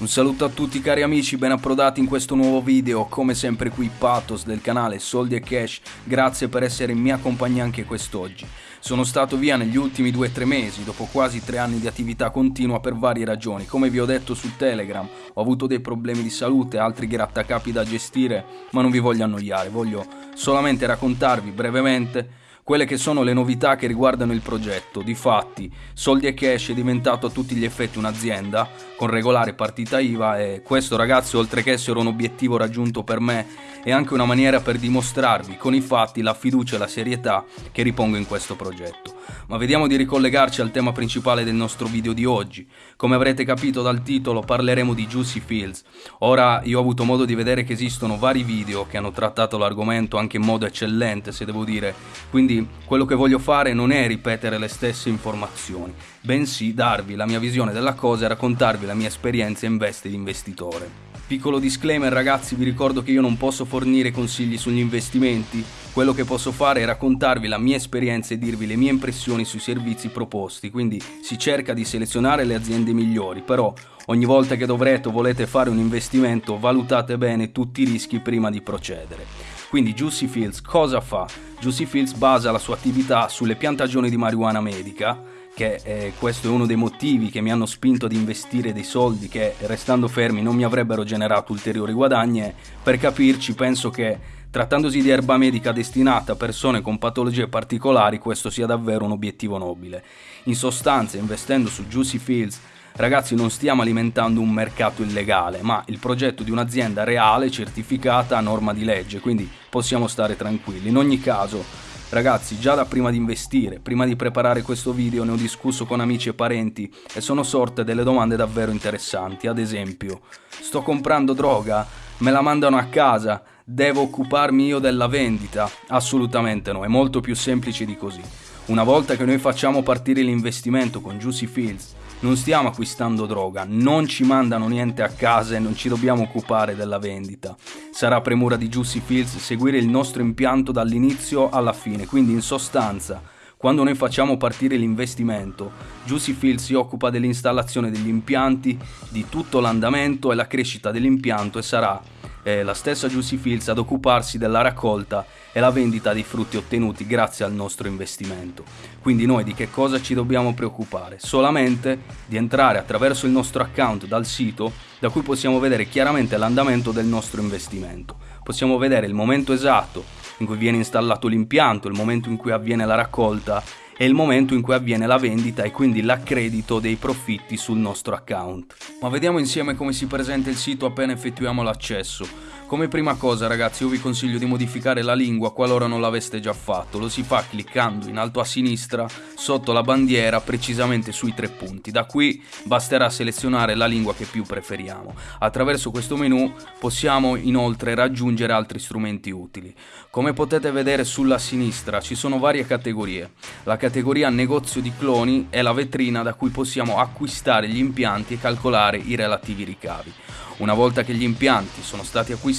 Un saluto a tutti cari amici, ben approdati in questo nuovo video, come sempre qui Pathos del canale Soldi e Cash, grazie per essere in mia compagnia anche quest'oggi. Sono stato via negli ultimi 2-3 mesi, dopo quasi 3 anni di attività continua per varie ragioni, come vi ho detto su Telegram, ho avuto dei problemi di salute, altri grattacapi da gestire, ma non vi voglio annoiare, voglio solamente raccontarvi brevemente quelle che sono le novità che riguardano il progetto. Difatti, Soldi e Cash è diventato a tutti gli effetti un'azienda con regolare partita IVA e questo ragazzi, oltre che essere un obiettivo raggiunto per me, è anche una maniera per dimostrarvi con i fatti la fiducia e la serietà che ripongo in questo progetto. Ma vediamo di ricollegarci al tema principale del nostro video di oggi. Come avrete capito dal titolo parleremo di Juicy Fields. Ora io ho avuto modo di vedere che esistono vari video che hanno trattato l'argomento anche in modo eccellente se devo dire, quindi quello che voglio fare non è ripetere le stesse informazioni, bensì darvi la mia visione della cosa e raccontarvi la mia esperienza in veste di investitore. Piccolo disclaimer ragazzi, vi ricordo che io non posso fornire consigli sugli investimenti, quello che posso fare è raccontarvi la mia esperienza e dirvi le mie impressioni sui servizi proposti, quindi si cerca di selezionare le aziende migliori, però ogni volta che dovrete o volete fare un investimento valutate bene tutti i rischi prima di procedere. Quindi Juicy Fields cosa fa? Juicy Fields basa la sua attività sulle piantagioni di marijuana medica, che eh, questo è uno dei motivi che mi hanno spinto ad investire dei soldi che restando fermi non mi avrebbero generato ulteriori guadagni per capirci penso che trattandosi di erba medica destinata a persone con patologie particolari questo sia davvero un obiettivo nobile. In sostanza investendo su Juicy Fields Ragazzi non stiamo alimentando un mercato illegale, ma il progetto di un'azienda reale, certificata a norma di legge, quindi possiamo stare tranquilli. In ogni caso, Ragazzi, già da prima di investire, prima di preparare questo video ne ho discusso con amici e parenti e sono sorte delle domande davvero interessanti. Ad esempio, sto comprando droga? Me la mandano a casa? Devo occuparmi io della vendita? Assolutamente no, è molto più semplice di così. Una volta che noi facciamo partire l'investimento con Juicy Fields, non stiamo acquistando droga, non ci mandano niente a casa e non ci dobbiamo occupare della vendita. Sarà premura di Juicy Fields seguire il nostro impianto dall'inizio alla fine, quindi in sostanza, quando noi facciamo partire l'investimento, Juicy Fields si occupa dell'installazione degli impianti, di tutto l'andamento e la crescita dell'impianto e sarà eh, la stessa Juicy Fields ad occuparsi della raccolta e la vendita dei frutti ottenuti grazie al nostro investimento. Quindi noi di che cosa ci dobbiamo preoccupare? Solamente di entrare attraverso il nostro account dal sito da cui possiamo vedere chiaramente l'andamento del nostro investimento. Possiamo vedere il momento esatto in cui viene installato l'impianto, il momento in cui avviene la raccolta e il momento in cui avviene la vendita e quindi l'accredito dei profitti sul nostro account. Ma vediamo insieme come si presenta il sito appena effettuiamo l'accesso. Come prima cosa ragazzi io vi consiglio di modificare la lingua qualora non l'aveste già fatto, lo si fa cliccando in alto a sinistra sotto la bandiera precisamente sui tre punti, da qui basterà selezionare la lingua che più preferiamo. Attraverso questo menu possiamo inoltre raggiungere altri strumenti utili. Come potete vedere sulla sinistra ci sono varie categorie, la categoria negozio di cloni è la vetrina da cui possiamo acquistare gli impianti e calcolare i relativi ricavi. Una volta che gli impianti sono stati acquistati,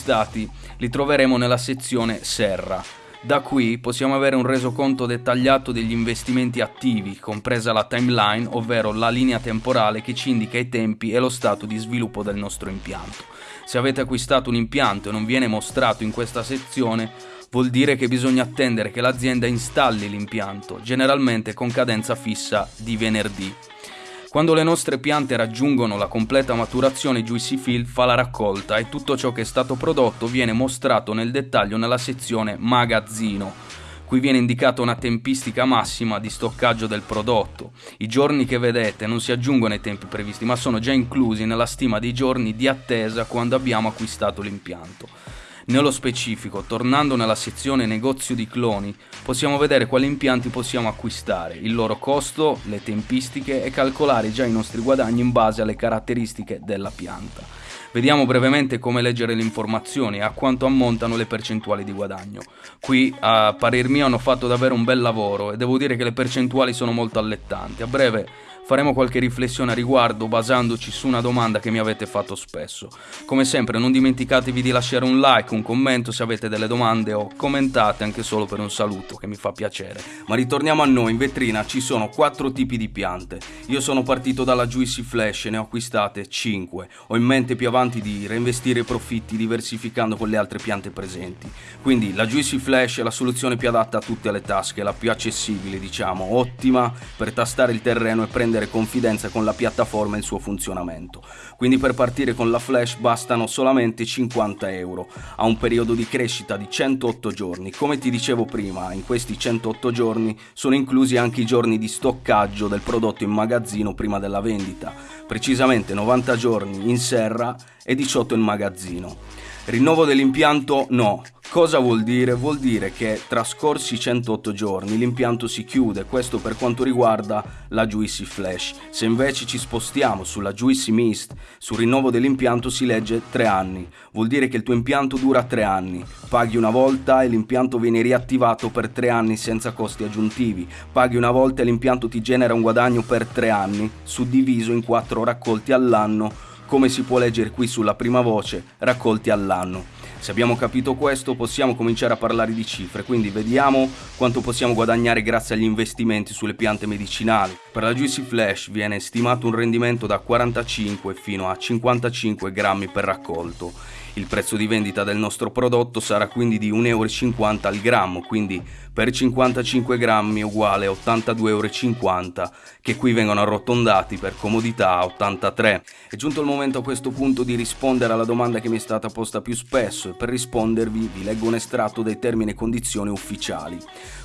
li troveremo nella sezione Serra. Da qui possiamo avere un resoconto dettagliato degli investimenti attivi, compresa la timeline, ovvero la linea temporale che ci indica i tempi e lo stato di sviluppo del nostro impianto. Se avete acquistato un impianto e non viene mostrato in questa sezione, vuol dire che bisogna attendere che l'azienda installi l'impianto, generalmente con cadenza fissa di venerdì. Quando le nostre piante raggiungono la completa maturazione, Juicy Field fa la raccolta e tutto ciò che è stato prodotto viene mostrato nel dettaglio nella sezione Magazzino. Qui viene indicata una tempistica massima di stoccaggio del prodotto. I giorni che vedete non si aggiungono ai tempi previsti, ma sono già inclusi nella stima dei giorni di attesa quando abbiamo acquistato l'impianto. Nello specifico, tornando nella sezione negozio di cloni, possiamo vedere quali impianti possiamo acquistare, il loro costo, le tempistiche e calcolare già i nostri guadagni in base alle caratteristiche della pianta. Vediamo brevemente come leggere le informazioni e a quanto ammontano le percentuali di guadagno. Qui, a parer mio, hanno fatto davvero un bel lavoro e devo dire che le percentuali sono molto allettanti. A breve faremo qualche riflessione a riguardo basandoci su una domanda che mi avete fatto spesso. Come sempre non dimenticatevi di lasciare un like, un commento se avete delle domande o commentate anche solo per un saluto che mi fa piacere. Ma ritorniamo a noi, in vetrina ci sono quattro tipi di piante. Io sono partito dalla Juicy Flash e ne ho acquistate 5. Ho in mente più avanti di reinvestire i profitti diversificando con le altre piante presenti. Quindi la Juicy Flash è la soluzione più adatta a tutte le tasche, la più accessibile diciamo, ottima per tastare il terreno e prendere prendere confidenza con la piattaforma e il suo funzionamento. Quindi per partire con la Flash bastano solamente 50 euro. Ha un periodo di crescita di 108 giorni. Come ti dicevo prima, in questi 108 giorni sono inclusi anche i giorni di stoccaggio del prodotto in magazzino prima della vendita, precisamente 90 giorni in serra e 18 in magazzino. Rinnovo dell'impianto no, Cosa vuol dire? Vuol dire che trascorsi 108 giorni l'impianto si chiude, questo per quanto riguarda la Juicy Flash. Se invece ci spostiamo sulla Juicy Mist, sul rinnovo dell'impianto si legge 3 anni. Vuol dire che il tuo impianto dura 3 anni. Paghi una volta e l'impianto viene riattivato per 3 anni senza costi aggiuntivi. Paghi una volta e l'impianto ti genera un guadagno per 3 anni, suddiviso in 4 raccolti all'anno, come si può leggere qui sulla prima voce, raccolti all'anno. Se abbiamo capito questo possiamo cominciare a parlare di cifre, quindi vediamo quanto possiamo guadagnare grazie agli investimenti sulle piante medicinali. Per la Juicy Flash viene stimato un rendimento da 45 fino a 55 grammi per raccolto il prezzo di vendita del nostro prodotto sarà quindi di 1,50 euro al grammo, quindi per 55 grammi uguale a 82,50 euro, che qui vengono arrotondati per comodità a 83. È giunto il momento a questo punto di rispondere alla domanda che mi è stata posta più spesso e per rispondervi vi leggo un estratto dei termini e condizioni ufficiali.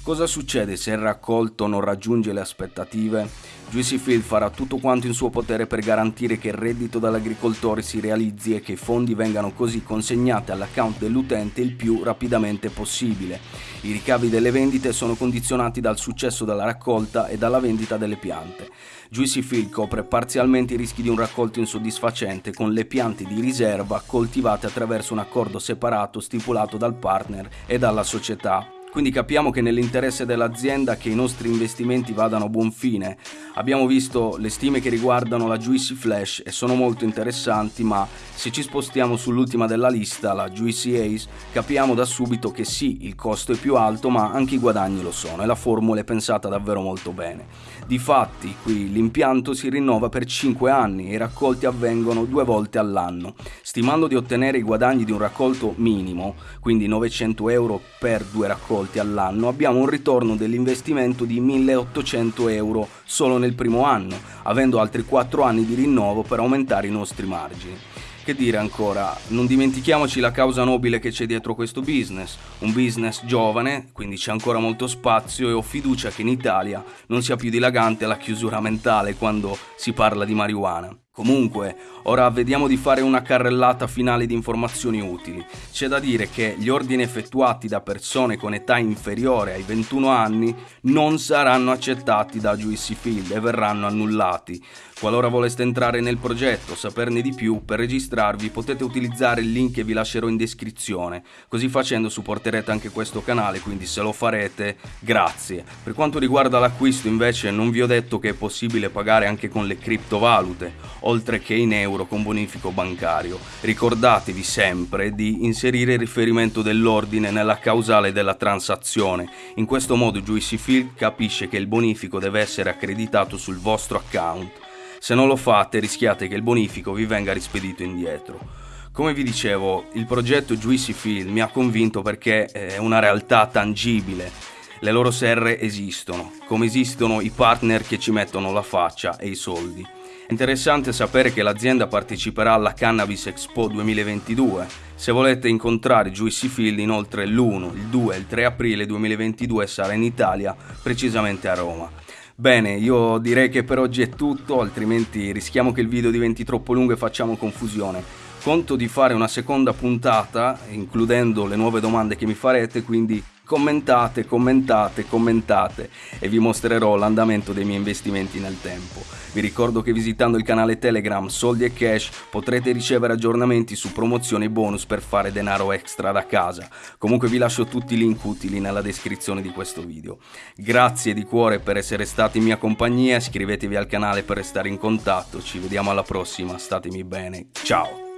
Cosa succede se il raccolto non raggiunge le aspettative? Juicy Field farà tutto quanto in suo potere per garantire che il reddito dall'agricoltore si realizzi e che i fondi vengano così consegnati all'account dell'utente il più rapidamente possibile. I ricavi delle vendite sono condizionati dal successo della raccolta e dalla vendita delle piante. Juicy Field copre parzialmente i rischi di un raccolto insoddisfacente con le piante di riserva coltivate attraverso un accordo separato stipulato dal partner e dalla società quindi capiamo che nell'interesse dell'azienda che i nostri investimenti vadano a buon fine. Abbiamo visto le stime che riguardano la Juicy Flash e sono molto interessanti, ma se ci spostiamo sull'ultima della lista, la Juicy Ace, capiamo da subito che sì, il costo è più alto, ma anche i guadagni lo sono e la formula è pensata davvero molto bene. Difatti, qui l'impianto si rinnova per 5 anni e i raccolti avvengono due volte all'anno. Stimando di ottenere i guadagni di un raccolto minimo, quindi 900 euro per due raccolti all'anno, abbiamo un ritorno dell'investimento di 1800 euro solo nel primo anno, avendo altri 4 anni di rinnovo per aumentare i nostri margini. Che dire ancora, non dimentichiamoci la causa nobile che c'è dietro questo business, un business giovane, quindi c'è ancora molto spazio e ho fiducia che in Italia non sia più dilagante la chiusura mentale quando si parla di marijuana. Comunque, ora vediamo di fare una carrellata finale di informazioni utili. C'è da dire che gli ordini effettuati da persone con età inferiore ai 21 anni non saranno accettati da Juicy Field e verranno annullati. Qualora voleste entrare nel progetto saperne di più, per registrarvi potete utilizzare il link che vi lascerò in descrizione. Così facendo supporterete anche questo canale, quindi se lo farete, grazie. Per quanto riguarda l'acquisto invece non vi ho detto che è possibile pagare anche con le criptovalute oltre che in euro con bonifico bancario. Ricordatevi sempre di inserire il riferimento dell'ordine nella causale della transazione. In questo modo Juicy Field capisce che il bonifico deve essere accreditato sul vostro account. Se non lo fate rischiate che il bonifico vi venga rispedito indietro. Come vi dicevo, il progetto Juicy Field mi ha convinto perché è una realtà tangibile. Le loro serre esistono, come esistono i partner che ci mettono la faccia e i soldi. È interessante sapere che l'azienda parteciperà alla Cannabis Expo 2022. Se volete incontrare Juicy Field inoltre l'1, il 2 e il 3 aprile 2022 sarà in Italia, precisamente a Roma. Bene, io direi che per oggi è tutto, altrimenti rischiamo che il video diventi troppo lungo e facciamo confusione. Conto di fare una seconda puntata, includendo le nuove domande che mi farete, quindi Commentate, commentate, commentate e vi mostrerò l'andamento dei miei investimenti nel tempo. Vi ricordo che visitando il canale Telegram Soldi e Cash potrete ricevere aggiornamenti su promozioni e bonus per fare denaro extra da casa. Comunque vi lascio tutti i link utili nella descrizione di questo video. Grazie di cuore per essere stati in mia compagnia, iscrivetevi al canale per restare in contatto, ci vediamo alla prossima, statemi bene, ciao!